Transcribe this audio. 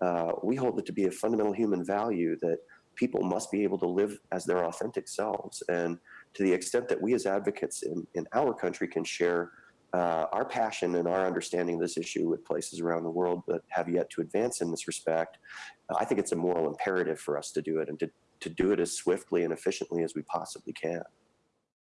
Uh, we hold it to be a fundamental human value that people must be able to live as their authentic selves. And to the extent that we as advocates in, in our country can share uh, our passion and our understanding of this issue with places around the world that have yet to advance in this respect, I think it's a moral imperative for us to do it and to, to do it as swiftly and efficiently as we possibly can.